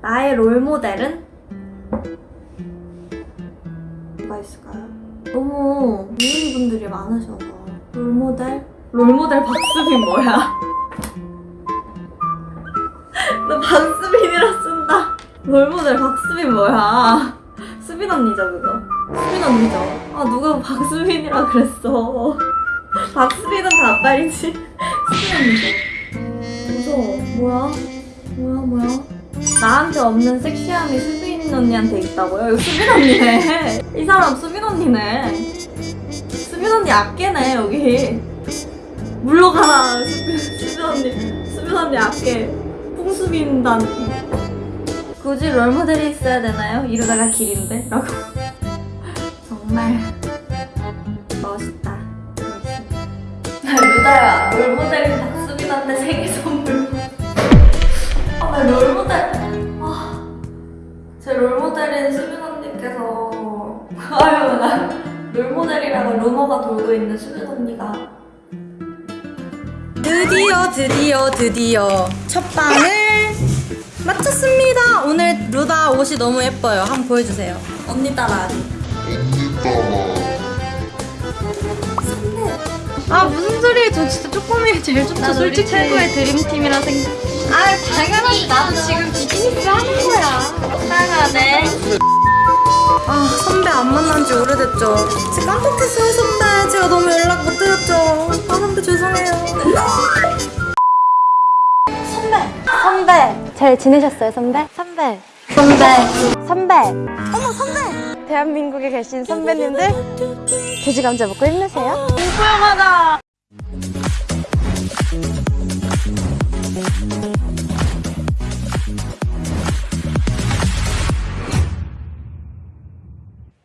나의 롤모델은? 뭐가 있을까요? 너무 미인분들이 많으셔서. 롤모델? 롤모델 박수빈 뭐야? 너 박수빈이라 쓴다. 롤모델 박수빈 뭐야? 수빈 언니죠 그거? 수빈 언니죠? 아 누가 박수빈이라 그랬어? 박수빈은 다 앞발이지. 수빈 언니죠? 무서워. 뭐야? 뭐야? 뭐야 나한테 없는 섹시함이 수빈 언니한테 있다고요? 이거 수빈 언니네. 이 사람 수빈 언니네. 수빈 언니 아깨네 여기. 물러가라 수빈, 수빈 언니. 수빈 언니 아깨 풍수빈단. 굳이 롤모델이 있어야 되나요? 이러다가 길인데? 라고. 정말 멋있다. 멋있다 루다야 롤모델인 박수빈한테 생일 선 수빈 언니께서. 아유, 나 롤모델이라고 루머가 돌고 있는 수빈 언니가. 드디어, 드디어, 드디어 첫 방을 마쳤습니다. 오늘 루다 옷이 너무 예뻐요. 한번 보여주세요. 언니 따라하기. 아 무슨 소리예요? 저 진짜 쪼꼬미 제일 좋죠. 난 솔직히 최고의 드림팀이라 생각. 아 당연하지. 나도 지금 거야. 사랑하네. 아 선배 안 만난 지 오래됐죠. 진짜 깜빡했어요 선배. 제가 너무 연락 못 드렸죠. 아 선배 죄송해요. 선배. 선배. 잘 지내셨어요, 선배? 선배. 선배. 선배! 어머, 선배! 대한민국에 계신 선배님들 돼지 감자 먹고 힘내세요. 공포영화다.